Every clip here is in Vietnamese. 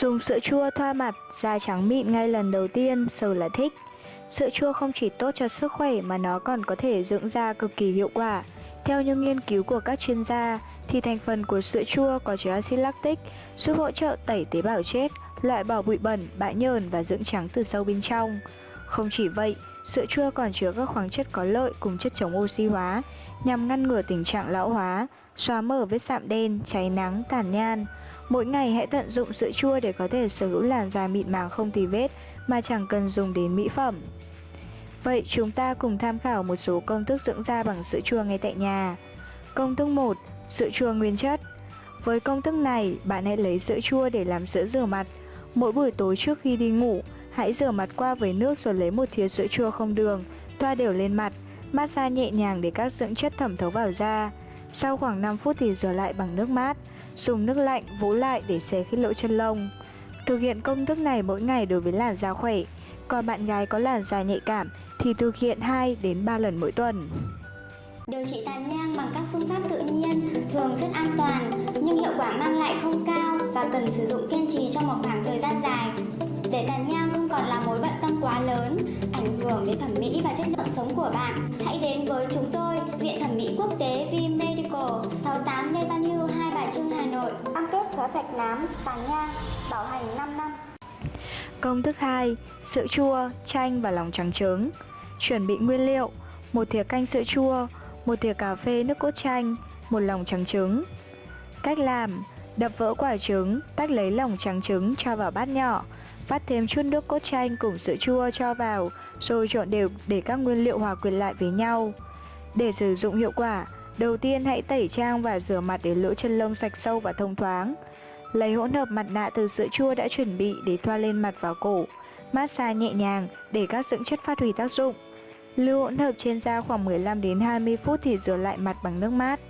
Dùng sữa chua thoa mặt, da trắng mịn ngay lần đầu tiên, sờ là thích. Sữa chua không chỉ tốt cho sức khỏe mà nó còn có thể dưỡng da cực kỳ hiệu quả. Theo những nghiên cứu của các chuyên gia, thì thành phần của sữa chua có chứa axit lactic, giúp hỗ trợ tẩy tế bào chết, loại bỏ bụi bẩn, bã nhờn và dưỡng trắng từ sâu bên trong. Không chỉ vậy, sữa chua còn chứa các khoáng chất có lợi cùng chất chống oxy hóa, nhằm ngăn ngừa tình trạng lão hóa, xóa mở vết sạm đen, cháy nắng, tàn nhan. Mỗi ngày hãy tận dụng sữa chua để có thể sở hữu làn da mịn màng không tì vết mà chẳng cần dùng đến mỹ phẩm. Vậy chúng ta cùng tham khảo một số công thức dưỡng da bằng sữa chua ngay tại nhà. Công thức 1. Sữa chua nguyên chất Với công thức này, bạn hãy lấy sữa chua để làm sữa rửa mặt. Mỗi buổi tối trước khi đi ngủ, hãy rửa mặt qua với nước rồi lấy một thìa sữa chua không đường, thoa đều lên mặt, massage nhẹ nhàng để các dưỡng chất thẩm thấu vào da. Sau khoảng 5 phút thì rửa lại bằng nước mát, dùng nước lạnh vỗ lại để xé khít lỗ chân lông. Thực hiện công thức này mỗi ngày đối với làn da khỏe. Còn bạn gái có làn da nhạy cảm thì thực hiện 2 đến 3 lần mỗi tuần. Điều trị tàn nhang bằng các phương pháp tự nhiên thường rất an toàn nhưng hiệu quả mang lại không cao và cần sử dụng kiên trì trong một khoảng thời gian dài. Để tàn nhang không còn là mối bận tâm quá lớn, ảnh hưởng đến thẩm mỹ và chất lượng sống của bạn, hãy đến với chúng tôi, Viện Thẩm mỹ Quốc tế V Medical, 68 Lê Văn Hưu, Hai Cam kết xóa sạch nám, tàn nhang, bảo hành 5 năm. Công thức 2. Sữa chua, chanh và lòng trắng trứng Chuẩn bị nguyên liệu một thìa canh sữa chua, một thìa cà phê nước cốt chanh, một lòng trắng trứng Cách làm Đập vỡ quả trứng, tách lấy lòng trắng trứng cho vào bát nhỏ Vắt thêm chút nước cốt chanh cùng sữa chua cho vào Rồi trộn đều để các nguyên liệu hòa quyện lại với nhau Để sử dụng hiệu quả Đầu tiên hãy tẩy trang và rửa mặt để lỗ chân lông sạch sâu và thông thoáng. Lấy hỗn hợp mặt nạ từ sữa chua đã chuẩn bị để thoa lên mặt và cổ. Massage nhẹ nhàng để các dưỡng chất phát huy tác dụng. Lưu hỗn hợp trên da khoảng 15 đến 20 phút thì rửa lại mặt bằng nước mát.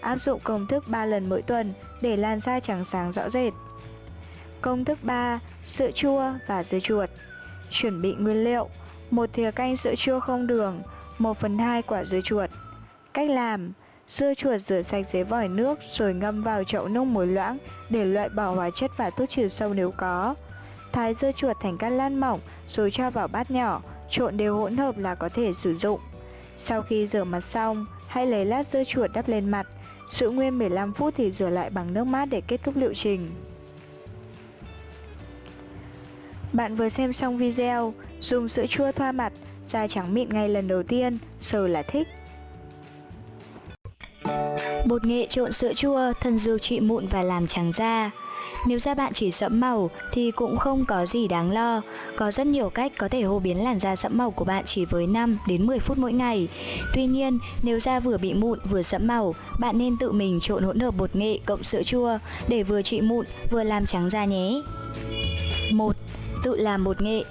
Áp dụng công thức 3 lần mỗi tuần để làn da trắng sáng rõ rệt. Công thức 3. Sữa chua và dưa chuột. Chuẩn bị nguyên liệu. Một thìa canh sữa chua không đường 1 phần 2 quả dưa chuột. Cách làm Dưa chuột rửa sạch dưới vòi nước rồi ngâm vào chậu nước muối loãng để loại bỏ hóa chất và thuốc trừ sâu nếu có. Thái dưa chuột thành các lát mỏng rồi cho vào bát nhỏ, trộn đều hỗn hợp là có thể sử dụng. Sau khi rửa mặt xong, hãy lấy lát dưa chuột đắp lên mặt, giữ nguyên 15 phút thì rửa lại bằng nước mát để kết thúc liệu trình. Bạn vừa xem xong video, dùng sữa chua thoa mặt, da trắng mịn ngay lần đầu tiên, sờ là thích. Bột nghệ trộn sữa chua, thân dược trị mụn và làm trắng da. Nếu da bạn chỉ sẫm màu thì cũng không có gì đáng lo. Có rất nhiều cách có thể hô biến làn da sẫm màu của bạn chỉ với 5 đến 10 phút mỗi ngày. Tuy nhiên, nếu da vừa bị mụn vừa sẫm màu, bạn nên tự mình trộn hỗn hợp bột nghệ cộng sữa chua để vừa trị mụn vừa làm trắng da nhé. 1. Tự làm bột nghệ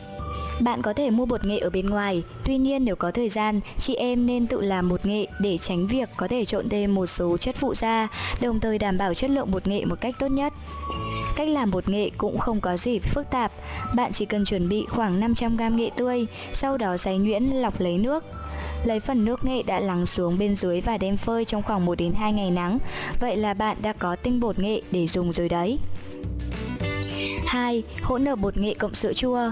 bạn có thể mua bột nghệ ở bên ngoài, tuy nhiên nếu có thời gian, chị em nên tự làm bột nghệ để tránh việc có thể trộn thêm một số chất phụ gia, đồng thời đảm bảo chất lượng bột nghệ một cách tốt nhất. Cách làm bột nghệ cũng không có gì phức tạp, bạn chỉ cần chuẩn bị khoảng 500g nghệ tươi, sau đó xay nhuyễn lọc lấy nước. Lấy phần nước nghệ đã lắng xuống bên dưới và đem phơi trong khoảng 1 đến 2 ngày nắng. Vậy là bạn đã có tinh bột nghệ để dùng rồi đấy. 2. Hỗn hợp bột nghệ cộng sữa chua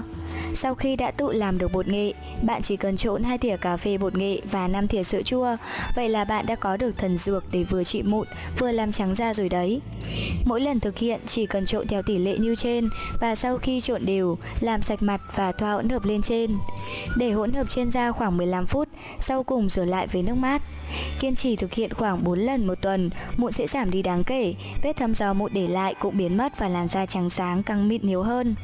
sau khi đã tự làm được bột nghệ, bạn chỉ cần trộn 2 thìa cà phê bột nghệ và 5 thìa sữa chua. Vậy là bạn đã có được thần dược để vừa trị mụn, vừa làm trắng da rồi đấy. Mỗi lần thực hiện chỉ cần trộn theo tỷ lệ như trên và sau khi trộn đều, làm sạch mặt và thoa hỗn hợp lên trên. Để hỗn hợp trên da khoảng 15 phút, sau cùng rửa lại với nước mát. Kiên trì thực hiện khoảng 4 lần một tuần, mụn sẽ giảm đi đáng kể, vết thâm do mụn để lại cũng biến mất và làn da trắng sáng căng mịn nhiều hơn.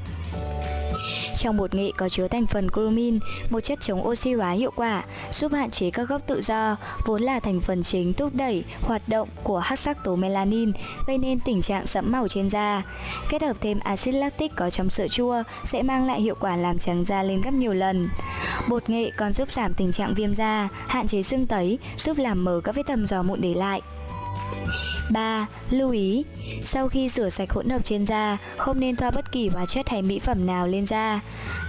Trong bột nghệ có chứa thành phần chromin, một chất chống oxy hóa hiệu quả, giúp hạn chế các gốc tự do, vốn là thành phần chính thúc đẩy hoạt động của hắc sắc tố melanin, gây nên tình trạng sẫm màu trên da. Kết hợp thêm axit lactic có trong sữa chua sẽ mang lại hiệu quả làm trắng da lên gấp nhiều lần. Bột nghệ còn giúp giảm tình trạng viêm da, hạn chế sưng tấy, giúp làm mờ các vết thâm do mụn để lại. 3. Lưu ý, sau khi rửa sạch hỗn hợp trên da, không nên thoa bất kỳ hóa chất hay mỹ phẩm nào lên da.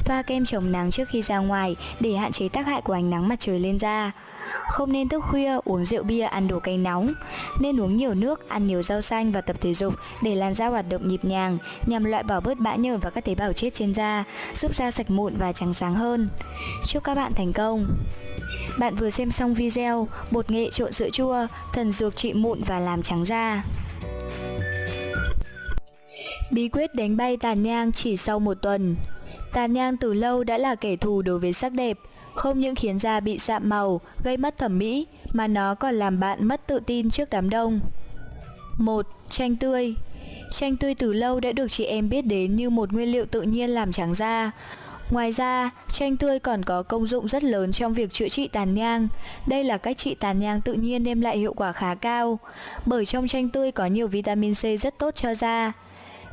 Thoa kem chống nắng trước khi ra ngoài để hạn chế tác hại của ánh nắng mặt trời lên da. Không nên thức khuya, uống rượu bia, ăn đồ cay nóng. Nên uống nhiều nước, ăn nhiều rau xanh và tập thể dục để làn da hoạt động nhịp nhàng nhằm loại bỏ bớt bã nhờn và các tế bào chết trên da, giúp da sạch mụn và trắng sáng hơn. Chúc các bạn thành công! Bạn vừa xem xong video bột nghệ trộn sữa chua, thần dược trị mụn và làm trắng da. Bí quyết đánh bay tàn nhang chỉ sau một tuần Tàn nhang từ lâu đã là kẻ thù đối với sắc đẹp Không những khiến da bị sạm màu, gây mất thẩm mỹ Mà nó còn làm bạn mất tự tin trước đám đông 1. Chanh tươi Chanh tươi từ lâu đã được chị em biết đến như một nguyên liệu tự nhiên làm trắng da Ngoài ra, chanh tươi còn có công dụng rất lớn trong việc chữa trị tàn nhang. Đây là cách trị tàn nhang tự nhiên đem lại hiệu quả khá cao, bởi trong chanh tươi có nhiều vitamin C rất tốt cho da.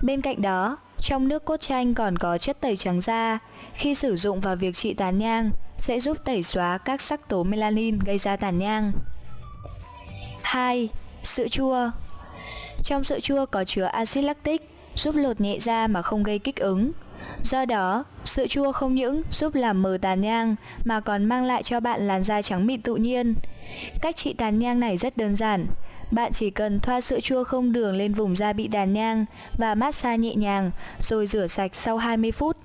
Bên cạnh đó, trong nước cốt chanh còn có chất tẩy trắng da. Khi sử dụng vào việc trị tàn nhang, sẽ giúp tẩy xóa các sắc tố melanin gây ra tàn nhang. 2. Sữa chua Trong sữa chua có chứa axit lactic, giúp lột nhẹ da mà không gây kích ứng. Do đó, sữa chua không những giúp làm mờ tàn nhang mà còn mang lại cho bạn làn da trắng mịn tự nhiên. Cách trị tàn nhang này rất đơn giản, bạn chỉ cần thoa sữa chua không đường lên vùng da bị đàn nhang và massage nhẹ nhàng rồi rửa sạch sau 20 phút.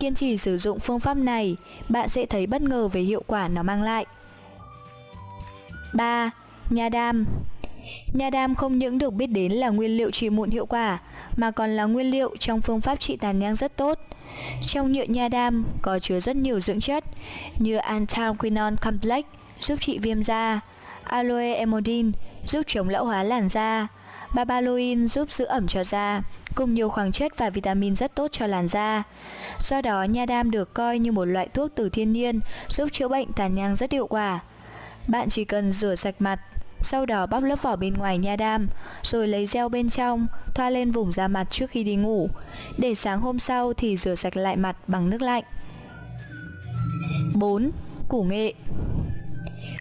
Kiên trì sử dụng phương pháp này, bạn sẽ thấy bất ngờ về hiệu quả nó mang lại. 3. Nha đam Nha đam không những được biết đến là nguyên liệu trị mụn hiệu quả mà còn là nguyên liệu trong phương pháp trị tàn nhang rất tốt. Trong nhựa nha đam có chứa rất nhiều dưỡng chất như anthraquinone complex giúp trị viêm da, aloe emodin giúp chống lão hóa làn da, babaloin giúp giữ ẩm cho da, cùng nhiều khoáng chất và vitamin rất tốt cho làn da. Do đó, nha đam được coi như một loại thuốc từ thiên nhiên giúp chữa bệnh tàn nhang rất hiệu quả. Bạn chỉ cần rửa sạch mặt, sau đó bóc lớp vỏ bên ngoài nha đam, rồi lấy gel bên trong, thoa lên vùng da mặt trước khi đi ngủ. Để sáng hôm sau thì rửa sạch lại mặt bằng nước lạnh. 4. Củ nghệ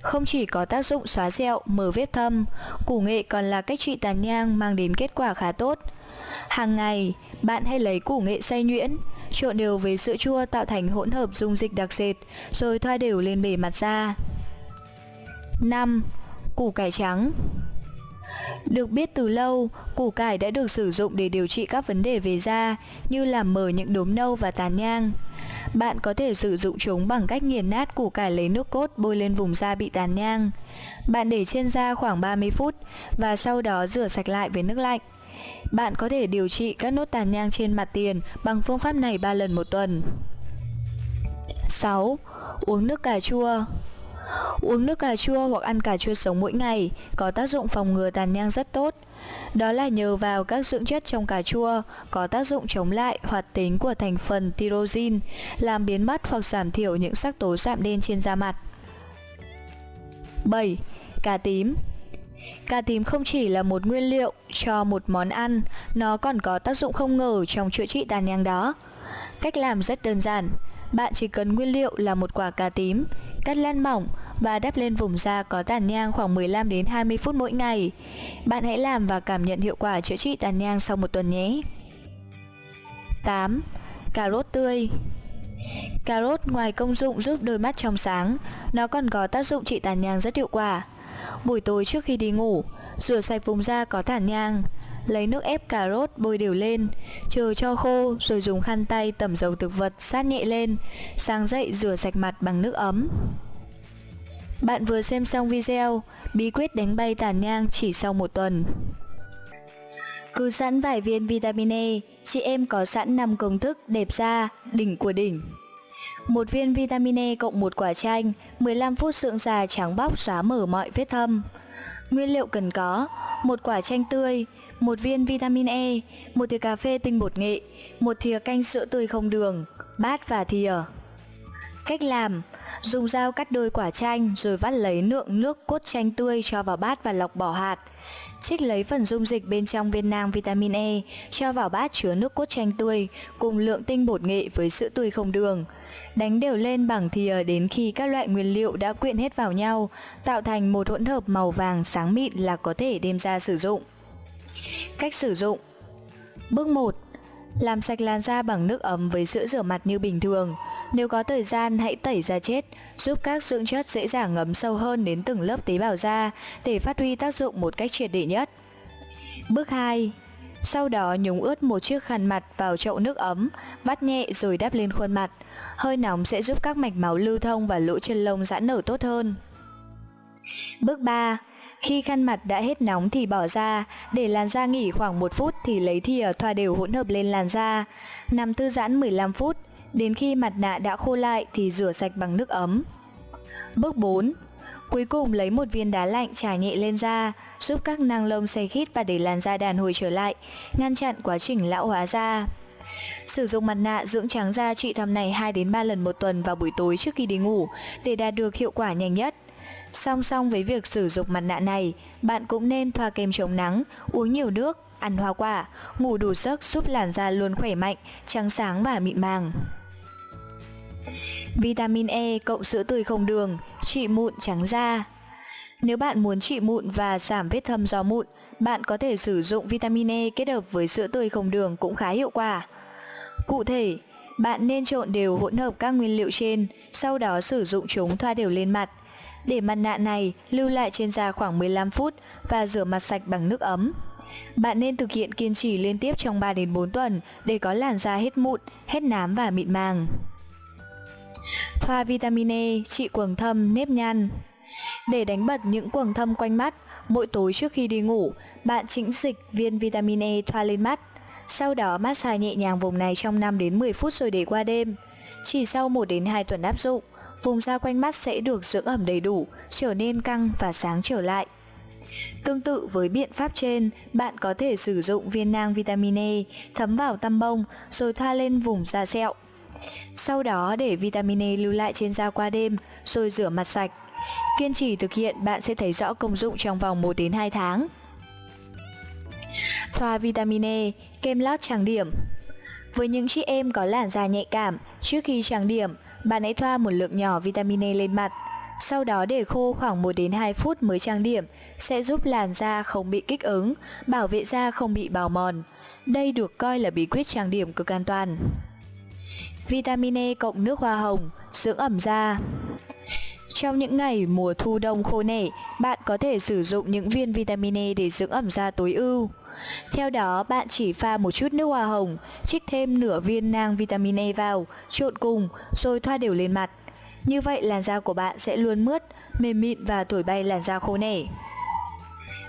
không chỉ có tác dụng xóa sẹo, mở vết thâm, củ nghệ còn là cách trị tàn nhang mang đến kết quả khá tốt. Hàng ngày, bạn hãy lấy củ nghệ xay nhuyễn, trộn đều với sữa chua tạo thành hỗn hợp dung dịch đặc sệt, rồi thoa đều lên bề mặt da. 5. Củ cải trắng được biết từ lâu, củ cải đã được sử dụng để điều trị các vấn đề về da như làm mờ những đốm nâu và tàn nhang. Bạn có thể sử dụng chúng bằng cách nghiền nát củ cải lấy nước cốt bôi lên vùng da bị tàn nhang. Bạn để trên da khoảng 30 phút và sau đó rửa sạch lại với nước lạnh. Bạn có thể điều trị các nốt tàn nhang trên mặt tiền bằng phương pháp này 3 lần một tuần. 6. Uống nước cà chua Uống nước cà chua hoặc ăn cà chua sống mỗi ngày có tác dụng phòng ngừa tàn nhang rất tốt. Đó là nhờ vào các dưỡng chất trong cà chua có tác dụng chống lại hoạt tính của thành phần tyrosine, làm biến mất hoặc giảm thiểu những sắc tố sạm đen trên da mặt. 7. Cà tím Cà tím không chỉ là một nguyên liệu cho một món ăn, nó còn có tác dụng không ngờ trong chữa trị tàn nhang đó. Cách làm rất đơn giản, bạn chỉ cần nguyên liệu là một quả cà tím, cắt lăn mỏng và đắp lên vùng da có tàn nhang khoảng 15 đến 20 phút mỗi ngày. Bạn hãy làm và cảm nhận hiệu quả chữa trị tàn nhang sau một tuần nhé. 8. Cà rốt tươi Cà rốt ngoài công dụng giúp đôi mắt trong sáng, nó còn có tác dụng trị tàn nhang rất hiệu quả. Buổi tối trước khi đi ngủ, rửa sạch vùng da có tàn nhang, lấy nước ép cà rốt bôi đều lên, chờ cho khô rồi dùng khăn tay tẩm dầu thực vật sát nhẹ lên, sáng dậy rửa sạch mặt bằng nước ấm. Bạn vừa xem xong video Bí quyết đánh bay tàn nhang chỉ sau một tuần. Cứ sẵn vài viên vitamin E Chị em có sẵn 5 công thức đẹp da, đỉnh của đỉnh. Một viên vitamin E cộng một quả chanh 15 phút sượng già trắng bóc xóa mở mọi vết thâm. Nguyên liệu cần có một quả chanh tươi, một viên vitamin E, một thìa cà phê tinh bột nghệ, một thìa canh sữa tươi không đường, bát và thìa. Cách làm Dùng dao cắt đôi quả chanh rồi vắt lấy lượng nước cốt chanh tươi cho vào bát và lọc bỏ hạt. Trích lấy phần dung dịch bên trong viên nang vitamin E, cho vào bát chứa nước cốt chanh tươi cùng lượng tinh bột nghệ với sữa tươi không đường. Đánh đều lên bằng thìa đến khi các loại nguyên liệu đã quyện hết vào nhau, tạo thành một hỗn hợp màu vàng sáng mịn là có thể đem ra sử dụng. Cách sử dụng Bước 1 làm sạch làn da bằng nước ấm với sữa rửa mặt như bình thường. Nếu có thời gian hãy tẩy da chết, giúp các dưỡng chất dễ dàng ngấm sâu hơn đến từng lớp tế bào da để phát huy tác dụng một cách triệt để nhất. Bước 2. Sau đó nhúng ướt một chiếc khăn mặt vào chậu nước ấm, vắt nhẹ rồi đắp lên khuôn mặt. Hơi nóng sẽ giúp các mạch máu lưu thông và lỗ chân lông giãn nở tốt hơn. Bước 3. Khi khăn mặt đã hết nóng thì bỏ ra, để làn da nghỉ khoảng 1 phút thì lấy thìa thoa đều hỗn hợp lên làn da. Nằm thư giãn 15 phút, đến khi mặt nạ đã khô lại thì rửa sạch bằng nước ấm. Bước 4. Cuối cùng lấy một viên đá lạnh trải nhẹ lên da, giúp các năng lông xây khít và để làn da đàn hồi trở lại, ngăn chặn quá trình lão hóa da. Sử dụng mặt nạ dưỡng trắng da trị thăm này 2 đến 3 lần một tuần vào buổi tối trước khi đi ngủ để đạt được hiệu quả nhanh nhất. Song song với việc sử dụng mặt nạ này, bạn cũng nên thoa kem chống nắng, uống nhiều nước, ăn hoa quả, ngủ đủ giấc giúp làn da luôn khỏe mạnh, trắng sáng và mịn màng. Vitamin E cộng sữa tươi không đường, trị mụn trắng da. Nếu bạn muốn trị mụn và giảm vết thâm do mụn, bạn có thể sử dụng vitamin E kết hợp với sữa tươi không đường cũng khá hiệu quả. Cụ thể, bạn nên trộn đều hỗn hợp các nguyên liệu trên, sau đó sử dụng chúng thoa đều lên mặt. Để mặt nạ này lưu lại trên da khoảng 15 phút và rửa mặt sạch bằng nước ấm. Bạn nên thực hiện kiên trì liên tiếp trong 3 đến 4 tuần để có làn da hết mụn, hết nám và mịn màng. Thoa vitamin E trị quầng thâm, nếp nhăn. Để đánh bật những quầng thâm quanh mắt, mỗi tối trước khi đi ngủ, bạn chỉnh dịch viên vitamin E thoa lên mắt. Sau đó massage nhẹ nhàng vùng này trong 5 đến 10 phút rồi để qua đêm. Chỉ sau 1 đến 2 tuần áp dụng, vùng da quanh mắt sẽ được dưỡng ẩm đầy đủ, trở nên căng và sáng trở lại. Tương tự với biện pháp trên, bạn có thể sử dụng viên nang vitamin E thấm vào tăm bông rồi thoa lên vùng da sẹo. Sau đó để vitamin E lưu lại trên da qua đêm rồi rửa mặt sạch. Kiên trì thực hiện bạn sẽ thấy rõ công dụng trong vòng 1 đến 2 tháng. Thoa vitamin E, kem lót trang điểm Với những chị em có làn da nhạy cảm, trước khi trang điểm, bạn hãy thoa một lượng nhỏ vitamin E lên mặt. Sau đó để khô khoảng 1 đến 2 phút mới trang điểm sẽ giúp làn da không bị kích ứng, bảo vệ da không bị bào mòn. Đây được coi là bí quyết trang điểm cực an toàn. Vitamin E cộng nước hoa hồng, dưỡng ẩm da. Trong những ngày mùa thu đông khô nẻ, bạn có thể sử dụng những viên vitamin E để dưỡng ẩm da tối ưu. Theo đó, bạn chỉ pha một chút nước hoa hồng, trích thêm nửa viên nang vitamin E vào, trộn cùng, rồi thoa đều lên mặt. Như vậy làn da của bạn sẽ luôn mướt, mềm mịn và thổi bay làn da khô nẻ.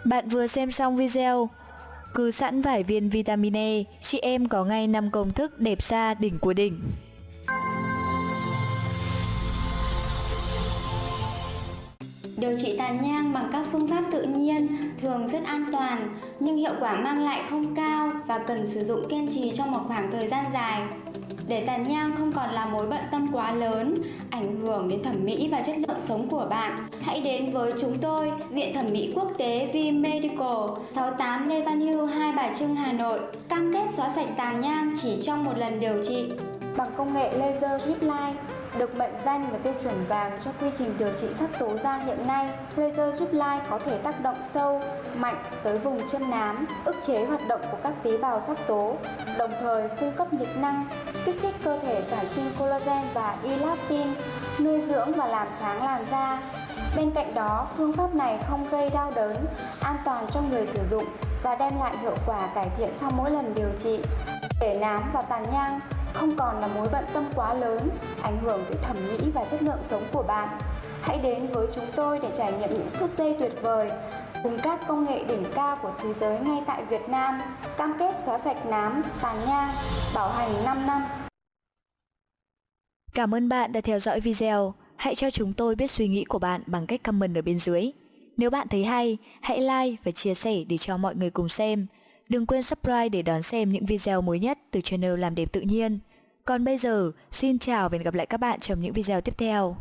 Bạn vừa xem xong video, cứ sẵn vài viên vitamin E, chị em có ngay 5 công thức đẹp da đỉnh của đỉnh. Điều trị tàn nhang bằng các phương pháp tự nhiên thường rất an toàn nhưng hiệu quả mang lại không cao và cần sử dụng kiên trì trong một khoảng thời gian dài. Để tàn nhang không còn là mối bận tâm quá lớn, ảnh hưởng đến thẩm mỹ và chất lượng sống của bạn, hãy đến với chúng tôi, Viện Thẩm mỹ Quốc tế V Medical, 68 Lê Văn Hưu, Hai Bà Trưng, Hà Nội, cam kết xóa sạch tàn nhang chỉ trong một lần điều trị bằng công nghệ laser drip line được mệnh danh là tiêu chuẩn vàng cho quy trình điều trị sắc tố da hiện nay, laser giúp lai có thể tác động sâu, mạnh tới vùng chân nám, ức chế hoạt động của các tế bào sắc tố, đồng thời cung cấp nhiệt năng, kích thích cơ thể sản sinh collagen và elastin, nuôi dưỡng và làm sáng làn da. Bên cạnh đó, phương pháp này không gây đau đớn, an toàn cho người sử dụng và đem lại hiệu quả cải thiện sau mỗi lần điều trị. Để nám và tàn nhang không còn là mối bận tâm quá lớn, ảnh hưởng tới thẩm mỹ và chất lượng sống của bạn. Hãy đến với chúng tôi để trải nghiệm những phút giây tuyệt vời cùng các công nghệ đỉnh cao của thế giới ngay tại Việt Nam, cam kết xóa sạch nám, tàn nhang, bảo hành 5 năm. Cảm ơn bạn đã theo dõi video. Hãy cho chúng tôi biết suy nghĩ của bạn bằng cách comment ở bên dưới. Nếu bạn thấy hay, hãy like và chia sẻ để cho mọi người cùng xem. Đừng quên subscribe để đón xem những video mới nhất từ channel Làm Đẹp Tự Nhiên. Còn bây giờ, xin chào và hẹn gặp lại các bạn trong những video tiếp theo.